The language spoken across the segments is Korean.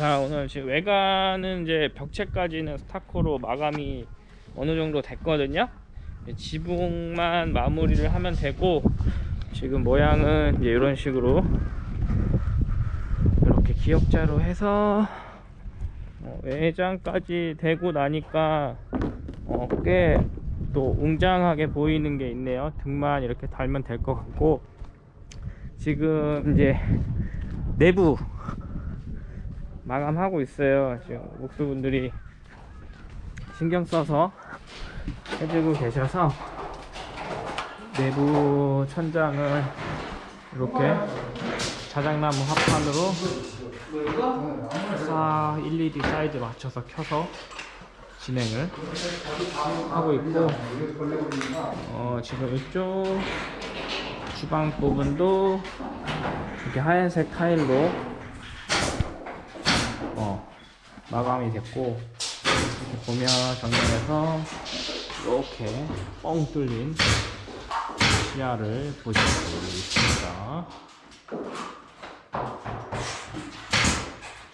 자 오늘 지금 외관은 이제 벽체까지는 스타코로 마감이 어느 정도 됐거든요. 지붕만 마무리를 하면 되고 지금 모양은 이제 이런 식으로 이렇게 기역자로 해서 어, 외장까지 되고 나니까 어, 꽤또 웅장하게 보이는 게 있네요. 등만 이렇게 달면 될 것 같고. 지금 이제 내부 마감하고 있어요. 지금 목수분들이 신경 써서 해주고 계셔서 내부 천장을 이렇게 자작나무 합판으로 싹 LED 사이즈 맞춰서 켜서 진행을 하고 있고 어, 지금 이쪽 주방 부분도 이렇게 하얀색 타일로 어, 마감이 됐고 이렇게 보면 정면에서 이렇게 뻥 뚫린 시야를 보실 수 있습니다.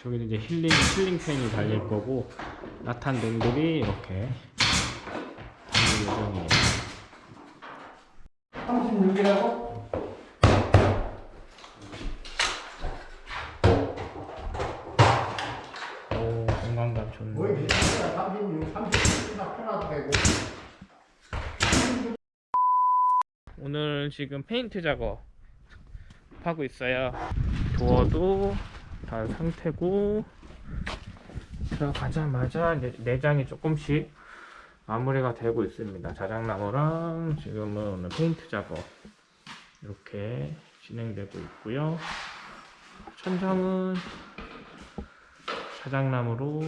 저기는 이제 힐링, 힐링 팬이 달릴 거고 나탄 등들이 이렇게 달릴 예정이에요. 36이라고? 오, 공간감 좋네. 거의 비슷하다. 36, 37나 편하도 되고. 오늘 지금 페인트 작업 하고 있어요. 도어도 다 상태고 들어가자마자 내장이 조금씩 마무리가 되고 있습니다. 자작나무랑 지금은 오늘 페인트 작업 이렇게 진행되고 있고요. 천장은 자작나무로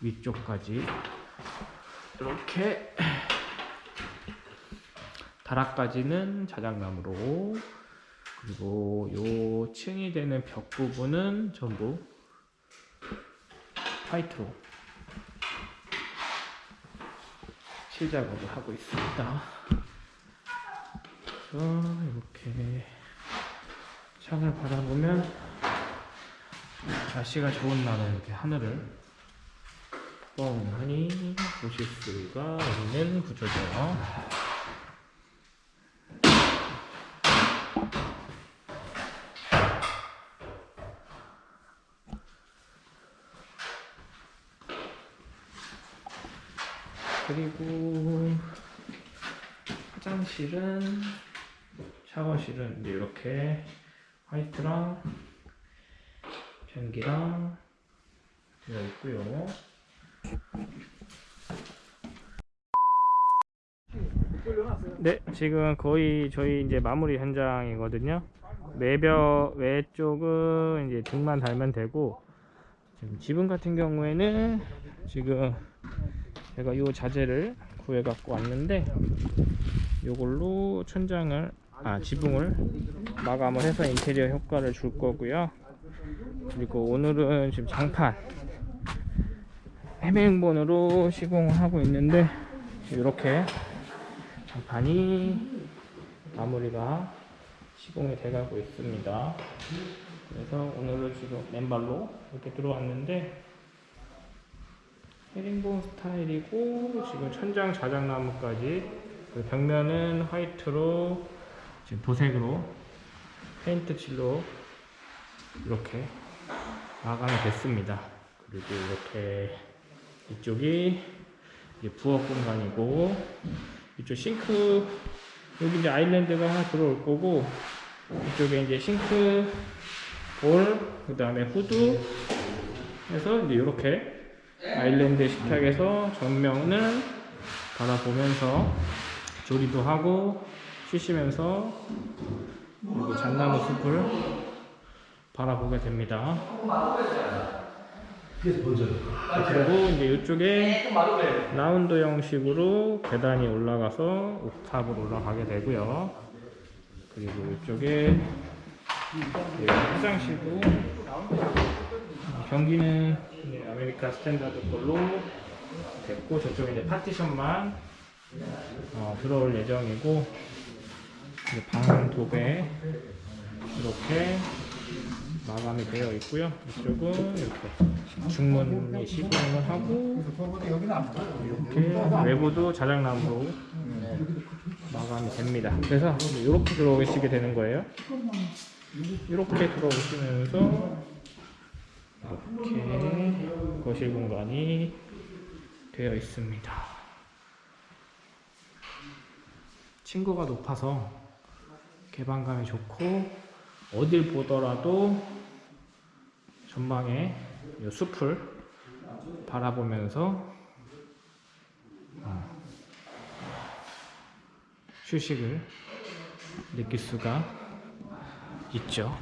위쪽까지 이렇게 다락까지는 자작나무로 그리고 요 층이 되는 벽 부분은 전부 화이트로 칠 작업을 하고 있습니다. 그래서 이렇게 창을 바라보면 날씨가 좋은 날은 이렇게 하늘을 뻥하니 보실 수가 있는 구조죠. 그리고 화장실은 샤워실은 이렇게 화이트랑 변기랑 되어 있고요. 네, 지금 거의 저희 이제 마무리 현장이거든요. 외벽 외쪽은 이제 등만 달면 되고 지금 지붕 같은 경우에는 지금 제가 이 자재를 구해 갖고 왔는데 이걸로 천장을 아 지붕을 마감을 해서 인테리어 효과를 줄 거고요. 그리고 오늘은 지금 장판 해맹본으로 시공을 하고 있는데 이렇게 장판이 마무리가 시공이 돼 가고 있습니다. 그래서 오늘은 지금 맨발로 이렇게 들어왔는데 헤링본 스타일이고 지금 천장 자작나무까지 그 벽면은 화이트로 지금 도색으로 페인트 칠로 이렇게 마감이 됐습니다. 그리고 이렇게 이쪽이 부엌 공간이고 이쪽 싱크 여기 이제 아일랜드가 하나 들어올 거고 이쪽에 이제 싱크 볼 그 다음에 후드 해서 이제 이렇게 아일랜드 식탁에서 전면을 바라보면서 조리도 하고 쉬시면서 여기 잣나무 숲을 바라보게 됩니다. 그리고 이제 이쪽에 라운드 형식으로 계단이 올라가서 옥탑으로 올라가게 되고요. 그리고 이쪽에 여기 화장실도 변기는 이제 아메리카 스탠다드 걸로 됐고 저쪽에 이제 파티션만 어, 들어올 예정이고 방 도배 이렇게 마감이 되어 있고요. 이쪽은 이렇게 중문이 시공을 하고. 이렇게 외부도 자작나무로 마감이 됩니다. 그래서 이렇게 들어오시게 되는 거예요. 이렇게 들어오시면서 이렇게 거실 공간이 되어 있습니다. 층고가 높아서 개방감이 좋고 어딜 보더라도 전방에 이 숲을 바라보면서 어, 휴식을 느낄 수가 있죠.